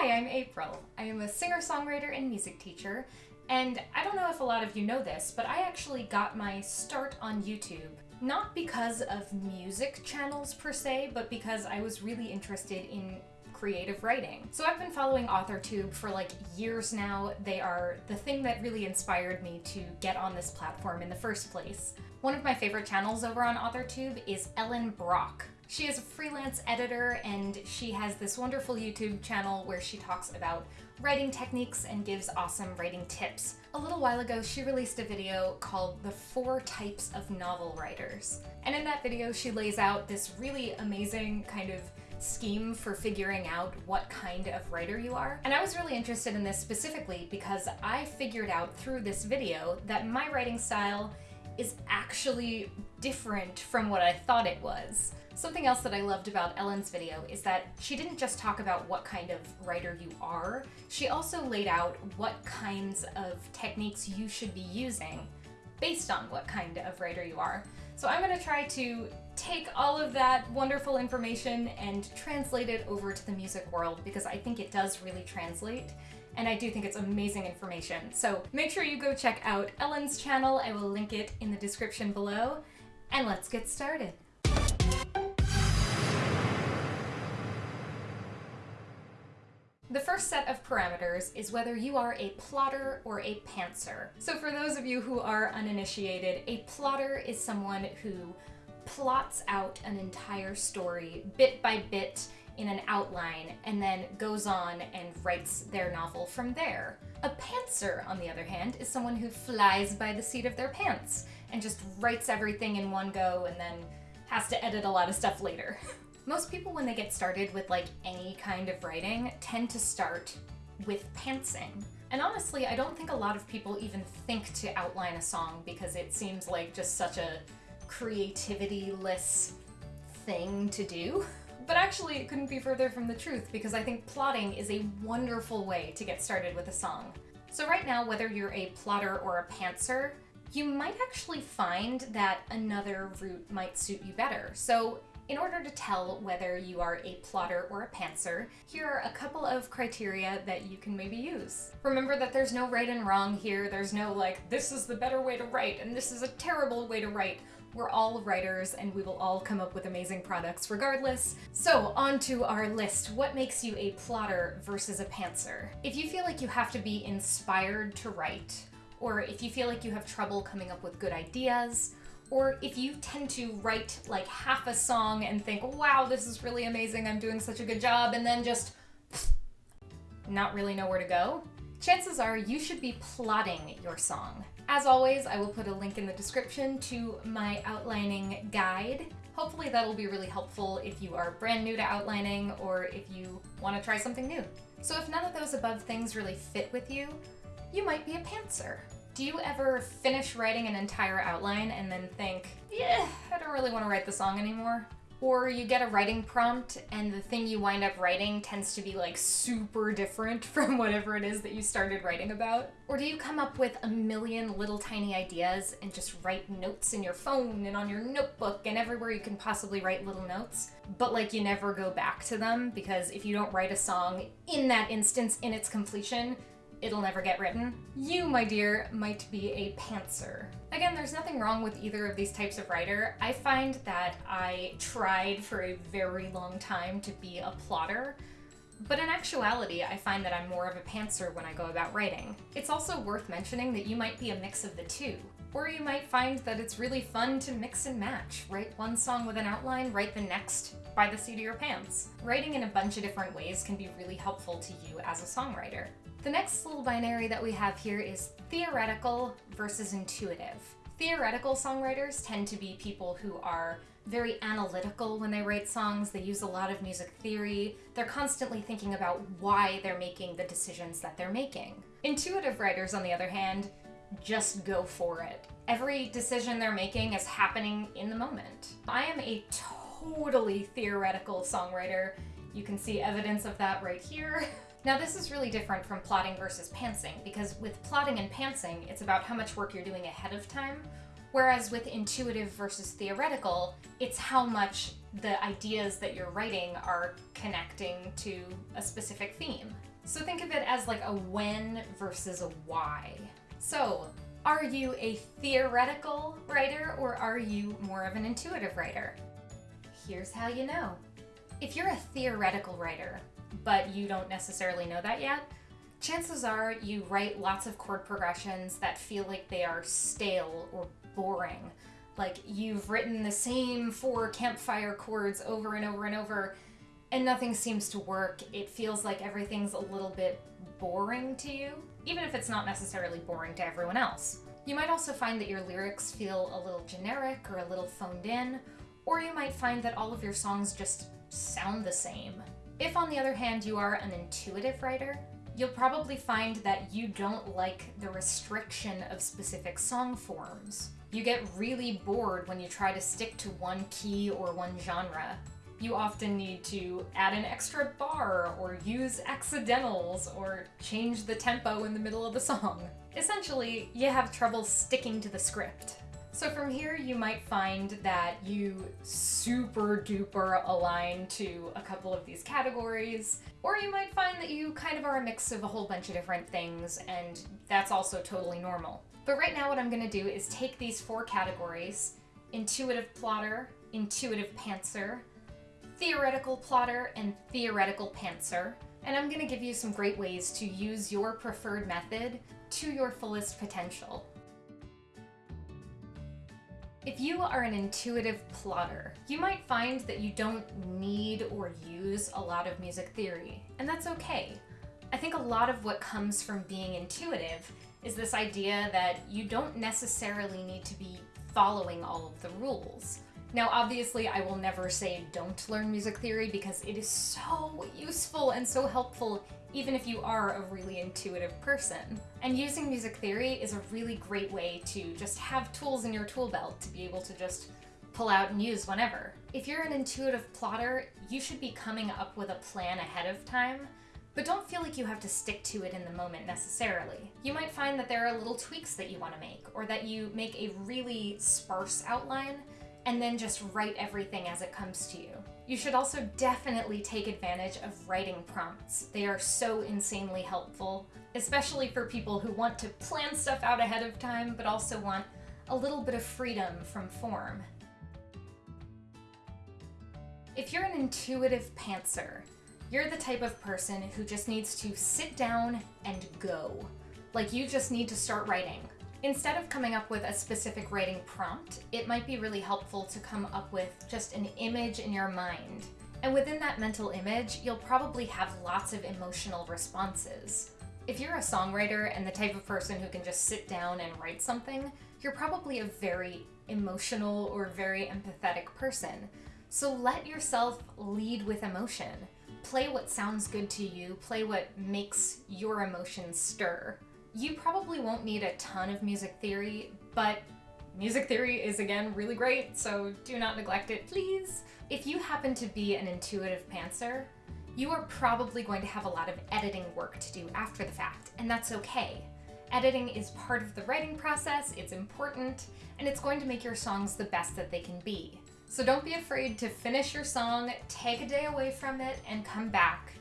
Hi, I'm April. I am a singer-songwriter and music teacher, and I don't know if a lot of you know this, but I actually got my start on YouTube. Not because of music channels per se, but because I was really interested in creative writing. So I've been following AuthorTube for like years now. They are the thing that really inspired me to get on this platform in the first place. One of my favorite channels over on AuthorTube is Ellen Brock. She is a freelance editor and she has this wonderful YouTube channel where she talks about writing techniques and gives awesome writing tips. A little while ago, she released a video called The Four Types of Novel Writers. And in that video, she lays out this really amazing kind of scheme for figuring out what kind of writer you are. And I was really interested in this specifically because I figured out through this video that my writing style is actually different from what I thought it was. Something else that I loved about Ellen's video is that she didn't just talk about what kind of writer you are, she also laid out what kinds of techniques you should be using based on what kind of writer you are. So I'm going to try to take all of that wonderful information and translate it over to the music world because I think it does really translate and I do think it's amazing information. So make sure you go check out Ellen's channel. I will link it in the description below and let's get started. The first set of parameters is whether you are a plotter or a pantser. So for those of you who are uninitiated, a plotter is someone who plots out an entire story bit by bit in an outline and then goes on and writes their novel from there. A pantser, on the other hand, is someone who flies by the seat of their pants and just writes everything in one go and then has to edit a lot of stuff later. Most people, when they get started with like any kind of writing, tend to start with pantsing. And honestly, I don't think a lot of people even think to outline a song because it seems like just such a creativity-less thing to do. But actually, it couldn't be further from the truth because I think plotting is a wonderful way to get started with a song. So right now, whether you're a plotter or a pantser, you might actually find that another route might suit you better. So in order to tell whether you are a plotter or a pantser, here are a couple of criteria that you can maybe use. Remember that there's no right and wrong here. There's no like, this is the better way to write and this is a terrible way to write. We're all writers and we will all come up with amazing products regardless. So on to our list. What makes you a plotter versus a pantser? If you feel like you have to be inspired to write, or if you feel like you have trouble coming up with good ideas, or if you tend to write like half a song and think, wow, this is really amazing, I'm doing such a good job, and then just not really know where to go, chances are you should be plotting your song. As always, I will put a link in the description to my outlining guide. Hopefully that'll be really helpful if you are brand new to outlining or if you want to try something new. So if none of those above things really fit with you, you might be a pantser. Do you ever finish writing an entire outline and then think, yeah, I don't really want to write the song anymore? Or you get a writing prompt and the thing you wind up writing tends to be like super different from whatever it is that you started writing about? Or do you come up with a million little tiny ideas and just write notes in your phone and on your notebook and everywhere you can possibly write little notes, but like you never go back to them because if you don't write a song in that instance in its completion, it'll never get written. You, my dear, might be a pantser. Again, there's nothing wrong with either of these types of writer. I find that I tried for a very long time to be a plotter, but in actuality, I find that I'm more of a pantser when I go about writing. It's also worth mentioning that you might be a mix of the two. Or you might find that it's really fun to mix and match. Write one song with an outline, write the next by the seat of your pants. Writing in a bunch of different ways can be really helpful to you as a songwriter. The next little binary that we have here is theoretical versus intuitive. Theoretical songwriters tend to be people who are very analytical when they write songs. They use a lot of music theory. They're constantly thinking about why they're making the decisions that they're making. Intuitive writers, on the other hand, just go for it. Every decision they're making is happening in the moment. I am a totally theoretical songwriter. You can see evidence of that right here. Now this is really different from plotting versus pantsing because with plotting and pantsing, it's about how much work you're doing ahead of time, Whereas with intuitive versus theoretical, it's how much the ideas that you're writing are connecting to a specific theme. So think of it as like a when versus a why. So, are you a theoretical writer or are you more of an intuitive writer? Here's how you know. If you're a theoretical writer, but you don't necessarily know that yet, chances are you write lots of chord progressions that feel like they are stale or boring. Like you've written the same four campfire chords over and over and over, and nothing seems to work. It feels like everything's a little bit boring to you, even if it's not necessarily boring to everyone else. You might also find that your lyrics feel a little generic or a little phoned in, or you might find that all of your songs just sound the same. If, on the other hand, you are an intuitive writer, you'll probably find that you don't like the restriction of specific song forms. You get really bored when you try to stick to one key or one genre. You often need to add an extra bar, or use accidentals, or change the tempo in the middle of the song. Essentially, you have trouble sticking to the script. So from here, you might find that you super duper align to a couple of these categories, or you might find that you kind of are a mix of a whole bunch of different things, and that's also totally normal. But right now, what I'm gonna do is take these four categories intuitive plotter, intuitive pantser, theoretical plotter, and theoretical pantser, and I'm gonna give you some great ways to use your preferred method to your fullest potential. If you are an intuitive plotter, you might find that you don't need or use a lot of music theory, and that's okay. I think a lot of what comes from being intuitive is this idea that you don't necessarily need to be following all of the rules. Now, obviously, I will never say don't learn music theory because it is so useful and so helpful even if you are a really intuitive person. And using music theory is a really great way to just have tools in your tool belt to be able to just pull out and use whenever. If you're an intuitive plotter, you should be coming up with a plan ahead of time, but don't feel like you have to stick to it in the moment necessarily. You might find that there are little tweaks that you want to make, or that you make a really sparse outline and then just write everything as it comes to you. You should also definitely take advantage of writing prompts. They are so insanely helpful, especially for people who want to plan stuff out ahead of time, but also want a little bit of freedom from form. If you're an intuitive pantser, you're the type of person who just needs to sit down and go. Like you just need to start writing. Instead of coming up with a specific writing prompt, it might be really helpful to come up with just an image in your mind. And within that mental image, you'll probably have lots of emotional responses. If you're a songwriter and the type of person who can just sit down and write something, you're probably a very emotional or very empathetic person. So let yourself lead with emotion. Play what sounds good to you, play what makes your emotions stir. You probably won't need a ton of music theory, but music theory is again really great, so do not neglect it, please. If you happen to be an intuitive pantser, you are probably going to have a lot of editing work to do after the fact, and that's okay. Editing is part of the writing process, it's important, and it's going to make your songs the best that they can be. So don't be afraid to finish your song, take a day away from it, and come back,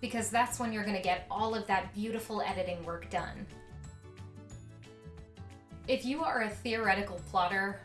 because that's when you're going to get all of that beautiful editing work done. If you are a theoretical plotter,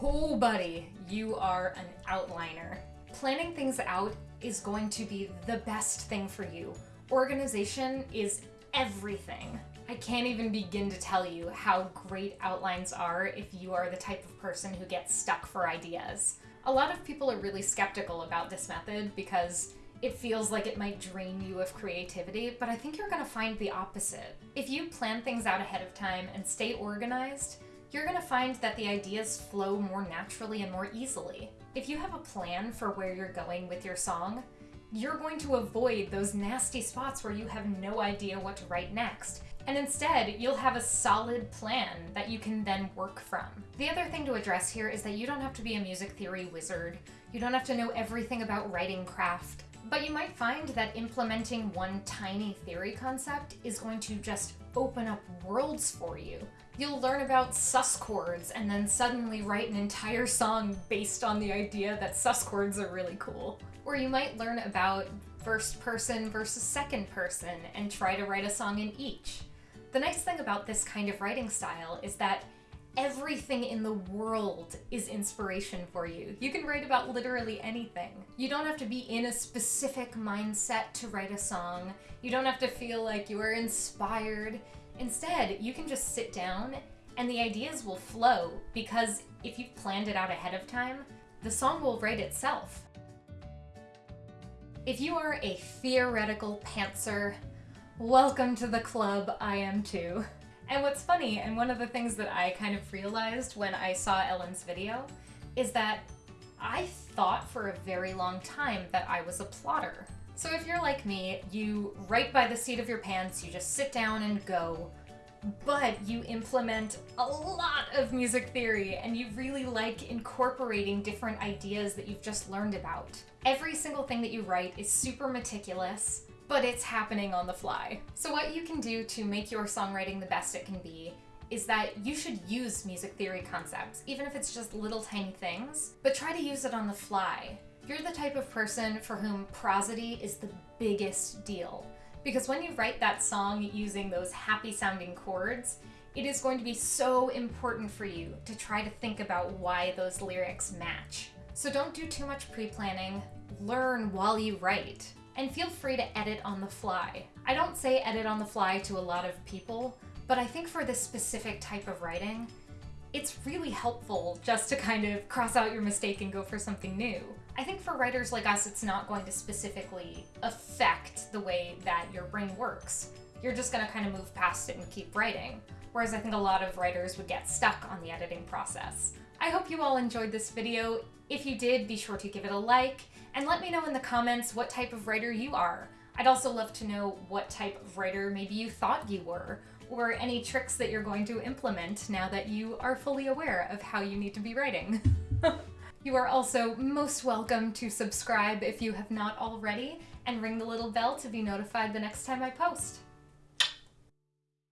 oh buddy, you are an outliner. Planning things out is going to be the best thing for you. Organization is everything. I can't even begin to tell you how great outlines are if you are the type of person who gets stuck for ideas. A lot of people are really skeptical about this method because it feels like it might drain you of creativity, but I think you're gonna find the opposite. If you plan things out ahead of time and stay organized, you're gonna find that the ideas flow more naturally and more easily. If you have a plan for where you're going with your song, you're going to avoid those nasty spots where you have no idea what to write next. And instead, you'll have a solid plan that you can then work from. The other thing to address here is that you don't have to be a music theory wizard. You don't have to know everything about writing craft. But you might find that implementing one tiny theory concept is going to just open up worlds for you. You'll learn about sus chords and then suddenly write an entire song based on the idea that sus chords are really cool. Or you might learn about first person versus second person and try to write a song in each. The nice thing about this kind of writing style is that everything in the world is inspiration for you. You can write about literally anything. You don't have to be in a specific mindset to write a song. You don't have to feel like you are inspired. Instead, you can just sit down and the ideas will flow because if you've planned it out ahead of time, the song will write itself. If you are a theoretical pantser, welcome to the club, I am too. And what's funny, and one of the things that I kind of realized when I saw Ellen's video, is that I thought for a very long time that I was a plotter. So if you're like me, you write by the seat of your pants, you just sit down and go, but you implement a lot of music theory and you really like incorporating different ideas that you've just learned about. Every single thing that you write is super meticulous, but it's happening on the fly. So what you can do to make your songwriting the best it can be is that you should use music theory concepts, even if it's just little tiny things, but try to use it on the fly. You're the type of person for whom prosody is the biggest deal. Because when you write that song using those happy sounding chords, it is going to be so important for you to try to think about why those lyrics match. So don't do too much pre planning, learn while you write and feel free to edit on the fly. I don't say edit on the fly to a lot of people, but I think for this specific type of writing, it's really helpful just to kind of cross out your mistake and go for something new. I think for writers like us, it's not going to specifically affect the way that your brain works. You're just going to kind of move past it and keep writing. Whereas I think a lot of writers would get stuck on the editing process. I hope you all enjoyed this video. If you did, be sure to give it a like and let me know in the comments what type of writer you are. I'd also love to know what type of writer maybe you thought you were, or any tricks that you're going to implement now that you are fully aware of how you need to be writing. you are also most welcome to subscribe if you have not already, and ring the little bell to be notified the next time I post.